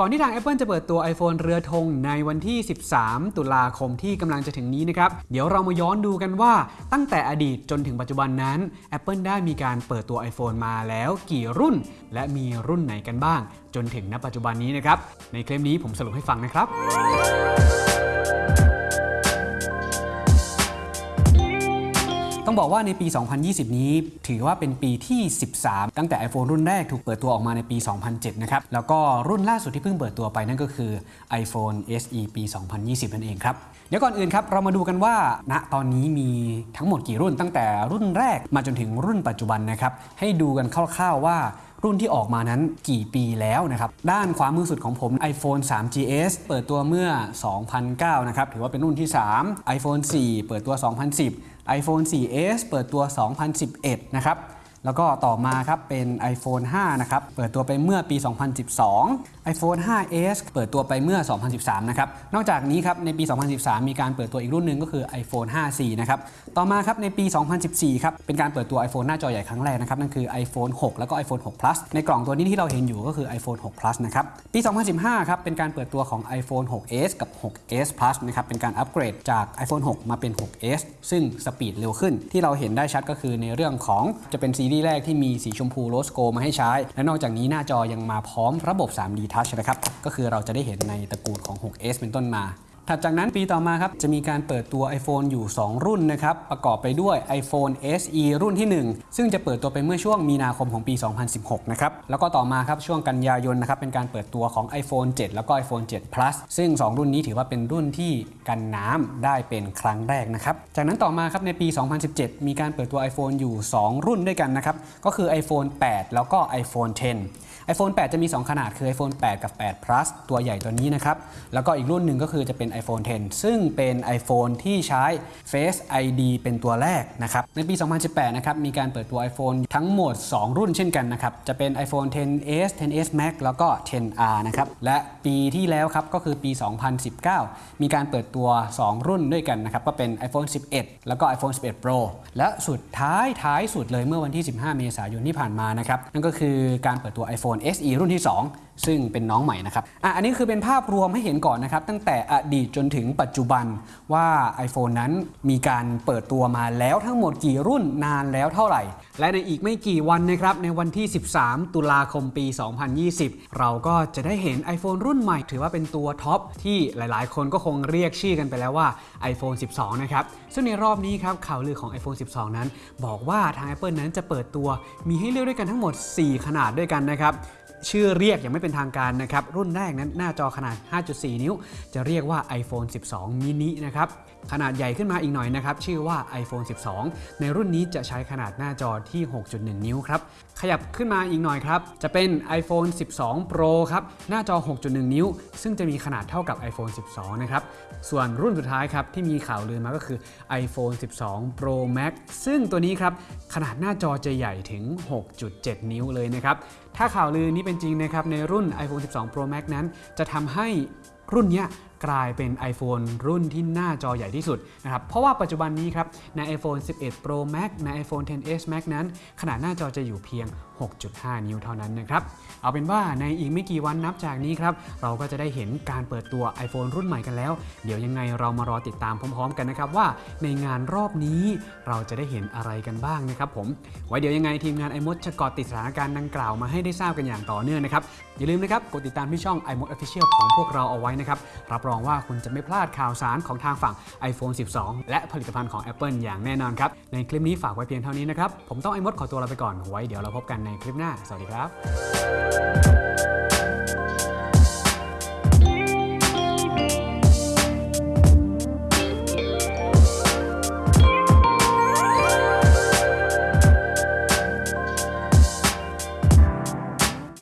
ก่อนที่ทาง Apple จะเปิดตัว iPhone เรือธงในวันที่ 13 ตุลาคมที่กำลังจะถึงนี้นะครับ เดี๋ยวเรามาย้อนดูกันว่าตั้งแต่อดีตจนถึงปัจจุบันนั้น Apple ได้มีการเปิดตัว iPhone มาแล้วกี่รุ่น และมีรุ่นไหนกันบ้าง จนถึงณปัจจุบันนี้นะครับ ในคลิปนี้ผมสรุปให้ฟังนะครับ ต้องบอกว่าในปี 2020 นี้ ถือว่าเป็นปีที่ 13 ตั้งแต่ iPhone รุ่นแรกถูกเปิดตัวออกมาในปี 2007 นะครับ แล้วก็รุ่นล่าสุดที่เพิ่งเปิดตัวไปนั่นก็คือ iPhone SE ปี 2020 นั่นเองครับ เดี๋ยวก่อนอื่นครับ เรามาดูกันว่าณตอนนี้มีทั้งหมดกี่รุ่นตั้งแต่รุ่นแรกมาจนถึงรุ่นปัจจุบันนะครับ ให้ดูกันคร่าวๆว่ารุ่นที่ออกมานั้นกี่ปีแล้วนะครับ ด้านขวามือสุดของผม iPhone 3 GS เปิดตัวเมื่อ 2009 นะครับ ถือว่าเป็นรุ่นที่ 3 iPhone 4 เปิดตัว 2010 iPhone 4S เปิดตัว 2011 นะครับ แล้วก็ต่อมาครับเป็น iPhone 5 นะครับ เปิดตัวไปเมื่อปี 2012 iPhone 5S เปิดตัวไปเมื่อ 2013 นะครับ นอกจากนี้ครับในปี 2013 มีการเปิดตัวอีกรุ่นหนึ่งก็คือ iPhone 5C นะครับ ต่อมาครับในปี 2014 ครับ เป็นการเปิดตัว iPhone หน้าจอใหญ่ครั้งแรกนะครับ นั่นคือ iPhone 6 แล้วก็ iPhone 6 Plus ในกล่องตัวนี้ที่เราเห็นอยู่ก็คือ iPhone 6 Plus นะครับ ปี 2015 ครับเป็นการเปิดตัวของ iPhone 6s กับ 6s Plus นะครับ เป็นการอัปเกรดจาก iPhone 6 มาเป็น 6s ซึ่งสปีดเร็วขึ้น ที่เราเห็นได้ชัดก็คือในเรื่องของจะเป็นซีรีส์แรกที่มีสีชมพูโรสโกมาให้ใช้ และนอกจากนี้หน้าจอยังมาพร้อมระบบ 3D Touch นะครับ ก็คือเราจะได้เห็นในตระกูลของ 6s เป็นต้นมา ถัดจากนั้นปีต่อมาครับจะมีการเปิดตัว iPhone อยู่ 2 รุ่นนะครับประกอบไปด้วย iPhone SE รุ่นที่ 1 ซึ่งจะเปิดตัวไปเมื่อช่วงมีนาคมของปี 2016 นะครับแล้วก็ต่อมาครับช่วงกันยายนนะครับเป็นการเปิดตัวของ iPhone 7 แล้วก็ iPhone 7 Plus ซึ่ง 2 รุ่นนี้ถือว่าเป็นรุ่นที่กันน้ำได้เป็นครั้งแรกนะครับจากนั้นต่อมาครับในปี 2017 มีการเปิดตัว iPhone อยู่ 2 รุ่นด้วยกันนะครับก็คือ iPhone 8 แล้วก็ iPhone 10 iPhone 8 จะมี 2 ขนาดคือ iPhone 8 กับ 8 Plus ตัวใหญ่ตัวนี้นะครับ แล้วก็อีกรุ่นหนึ่งก็คือจะเป็น iPhone 10 ซึ่งเป็น iPhone ที่ใช้ Face ID เป็นตัวแรกนะครับ ในปี 2018 นะครับ มีการเปิดตัว iPhone ทั้งหมด 2 รุ่นเช่นกันนะครับ จะเป็น iPhone 10s 10s Max แล้วก็ 10R นะครับ และปีที่แล้วครับ ก็คือปี 2019 มีการเปิดตัว 2 รุ่นด้วยกันนะครับ ก็เป็น iPhone 11 แล้วก็ iPhone 11 Pro และสุดท้ายท้ายสุดเลยเมื่อวันที่ 15 เมษายนที่ผ่านมานะครับ นั่นก็คือการเปิดตัว iPhone SE รุ่นที่ 2 ซึ่งเป็นน้องใหม่นะครับอะอันนี้คือเป็นภาพรวมให้เห็นก่อนนะครับ ตั้งแต่อดีตจนถึงปัจจุบันว่า iPhone นั้นมีการเปิดตัวมาแล้วทั้งหมดกี่รุ่นนานแล้วเท่าไหร่ และในอีกไม่กี่วันนะครับ ในวันที่ 13 ตุลาคมปี 2020 เราก็จะได้เห็น iPhone รุ่นใหม่ ถือว่าเป็นตัวท็อปที่หลาย ๆ คนก็คงเรียกชื่อกันไปแล้วว่า iPhone 12 นะครับ ซึ่งในรอบนี้ครับข่าวลือของ iPhone 12 นั้น บอกว่าทาง Apple นั้นจะเปิดตัวมีให้เลือกด้วยกันทั้งหมด 4 ขนาดด้วยกันนะครับ ชื่อเรียกยังไม่เป็นทางการนะครับ รุ่นแรกนั้นหน้าจอขนาด 5.4 นิ้ว จะเรียกว่า iPhone 12 mini นะครับขนาดใหญ่ขึ้นมาอีกหน่อยนะครับ ชื่อว่า iPhone 12 ในรุ่นนี้จะใช้ขนาดหน้าจอที่ 6.1 นิ้วครับ ขยับขึ้นมาอีกหน่อยครับ จะเป็น iPhone 12 Pro ครับ หน้าจอ 6.1 นิ้ว ซึ่งจะมีขนาดเท่ากับ iPhone 12 นะครับ ส่วนรุ่นสุดท้ายครับ ที่มีข่าวลือมาก็คือ iPhone 12 Pro Max ซึ่งตัวนี้ครับ ขนาดหน้าจอจะใหญ่ถึง 6.7 นิ้วเลยนะครับ ถ้าข่าวลือนี้เป็นจริงนะครับในรุ่น iPhone 12 Pro Max นั้น จะทำให้ รุ่นนี้กลายเป็น iPhone รุ่นที่หน้าจอใหญ่ที่สุดนะครับ เพราะว่าปัจจุบันนี้ครับ ใน iPhone 11 Pro Max ใน iPhone 10s Max นั้น ขนาดหน้าจอจะอยู่เพียง 6.5 นิ้วเท่านั้นนะครับ เอาเป็นว่าในอีกไม่กี่วันนับจากนี้ครับ เราก็จะได้เห็นการเปิดตัว iPhone รุ่นใหม่กันแล้ว เดี๋ยวยังไงเรามารอติดตามพร้อม ๆ กันนะครับว่าในงานรอบนี้เราจะได้เห็นอะไรกันบ้างนะครับผม ไว้เดี๋ยวยังไงทีมงาน iMod จะกาะติดสถานการณ์ดังกล่าวมาให้ได้ทราบกันอย่างต่อเนื่องนะครับ อย่าลืมนะครับกดติดตามที่ช่อง iMod Official ของพวกเราเอาไว้นะครับ รับรองว่าคุณจะไม่พลาดข่าวสารของทางฝั่ง iPhone 12 และผลิตภัณฑ์ของ Apple อย่างแน่นอนครับ ในคลิปนี้ฝากไว้เพียงเท่านี้นะครับ ผมต้องไอ้มดขอตัวลาไปก่อนไว้เดี๋ยวเราพบกันในคลิปหน้า สวัสดีครับ